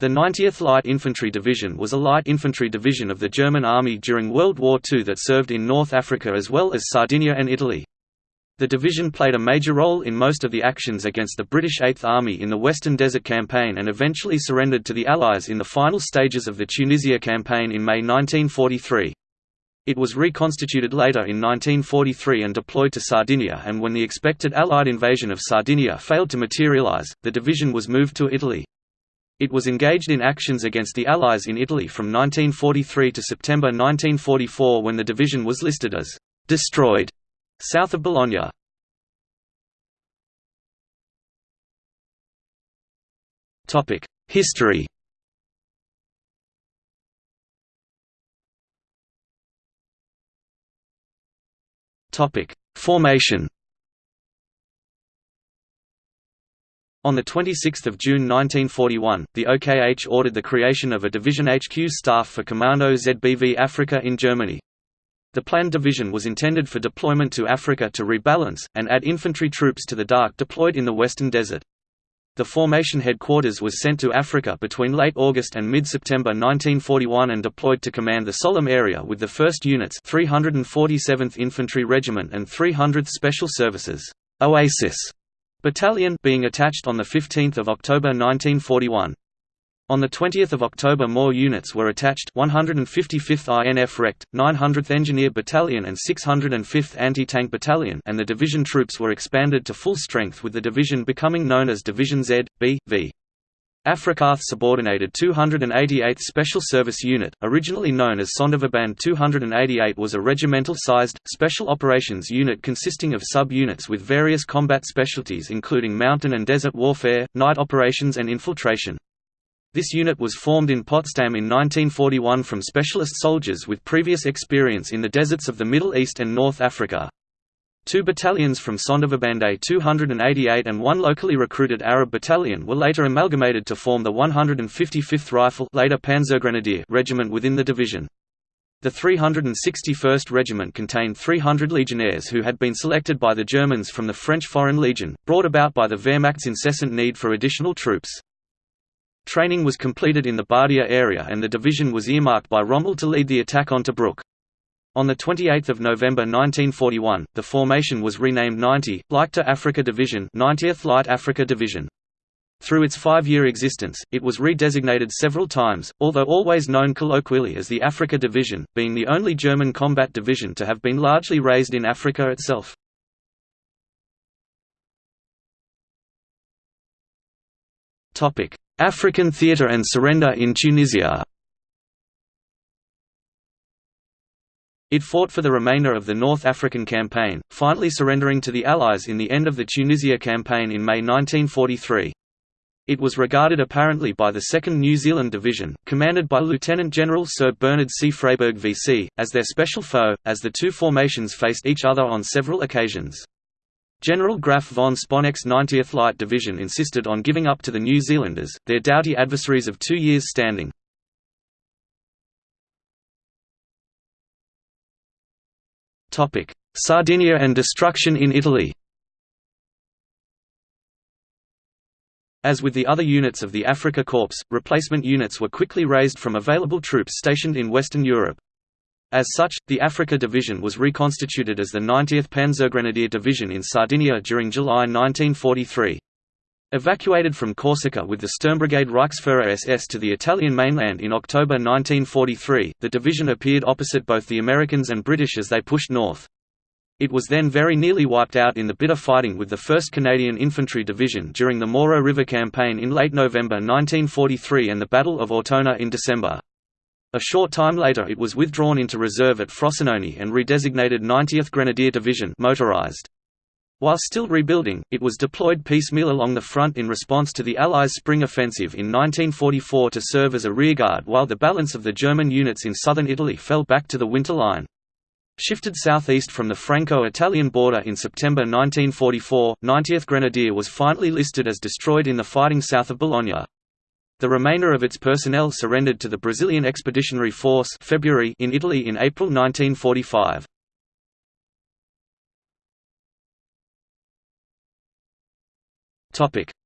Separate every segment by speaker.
Speaker 1: The 90th Light Infantry Division was a light infantry division of the German Army during World War II that served in North Africa as well as Sardinia and Italy. The division played a major role in most of the actions against the British Eighth Army in the Western Desert Campaign and eventually surrendered to the Allies in the final stages of the Tunisia Campaign in May 1943. It was reconstituted later in 1943 and deployed to Sardinia and when the expected Allied invasion of Sardinia failed to materialize, the division was moved to Italy. It was engaged in actions against the Allies in Italy from 1943 to September 1944 when the division was listed as «destroyed» south of Bologna. History Formation On 26 June 1941, the OKH ordered the creation of a Division HQ staff for Commando ZBV Africa in Germany. The planned division was intended for deployment to Africa to rebalance, and add infantry troops to the DARC deployed in the Western Desert. The formation headquarters was sent to Africa between late August and mid-September 1941 and deployed to command the Sollum area with the 1st Units 347th Infantry Regiment and 300th Special Services Oasis Battalion being attached on 15 October 1941. On 20 October more units were attached 155th INF Rect, 900th Engineer Battalion and 605th Anti-Tank Battalion and the division troops were expanded to full strength with the division becoming known as Division Z, B, V. Afrikath subordinated 288th Special Service Unit, originally known as Sonderverband 288 was a regimental-sized, special operations unit consisting of sub-units with various combat specialties including mountain and desert warfare, night operations and infiltration. This unit was formed in Potsdam in 1941 from specialist soldiers with previous experience in the deserts of the Middle East and North Africa. Two battalions from Sonderverband 288 and one locally recruited Arab battalion were later amalgamated to form the 155th Rifle later Panzergrenadier Regiment within the division. The 361st Regiment contained 300 legionnaires who had been selected by the Germans from the French Foreign Legion, brought about by the Wehrmacht's incessant need for additional troops. Training was completed in the Bardia area and the division was earmarked by Rommel to lead the attack on Tobruk. On 28 November 1941, the formation was renamed 90, Leichte Afrika Division 90th Light Africa Division. Through its five-year existence, it was redesignated several times, although always known colloquially as the Africa Division, being the only German combat division to have been largely raised in Africa itself. African theatre and surrender in Tunisia It fought for the remainder of the North African Campaign, finally surrendering to the Allies in the end of the Tunisia Campaign in May 1943. It was regarded apparently by the 2nd New Zealand Division, commanded by Lieutenant General Sir Bernard C. Freyberg VC, as their special foe, as the two formations faced each other on several occasions. General Graf von Sponeck's 90th Light Division insisted on giving up to the New Zealanders, their doughty adversaries of two years' standing. Sardinia and destruction in Italy As with the other units of the Africa Corps, replacement units were quickly raised from available troops stationed in Western Europe. As such, the Africa Division was reconstituted as the 90th Panzergrenadier Division in Sardinia during July 1943. Evacuated from Corsica with the Sturmbrigade Reichsfuhrer SS to the Italian mainland in October 1943, the division appeared opposite both the Americans and British as they pushed north. It was then very nearly wiped out in the bitter fighting with the 1st Canadian Infantry Division during the Moro River Campaign in late November 1943 and the Battle of Ortona in December. A short time later it was withdrawn into reserve at Frosinone and redesignated 90th Grenadier Division motorized. While still rebuilding, it was deployed piecemeal along the front in response to the Allies' spring offensive in 1944 to serve as a rearguard while the balance of the German units in southern Italy fell back to the Winter Line. Shifted southeast from the Franco-Italian border in September 1944, 90th Grenadier was finally listed as destroyed in the fighting south of Bologna. The remainder of its personnel surrendered to the Brazilian Expeditionary Force February in Italy in April 1945.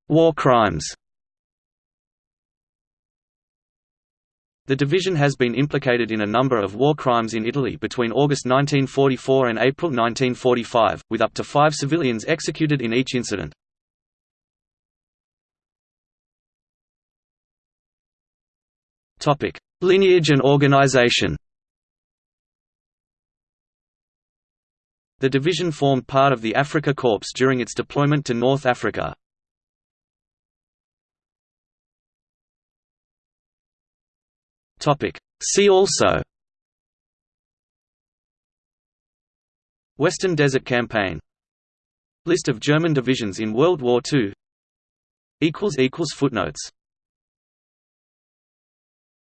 Speaker 1: War crimes The division has been implicated in a number of war crimes in Italy between August 1944 and April 1945, with up to five civilians executed in each incident. Lineage and organization The division formed part of the Africa Corps during its deployment to North Africa. See also. Western Desert Campaign. List of German divisions in World War II Footnotes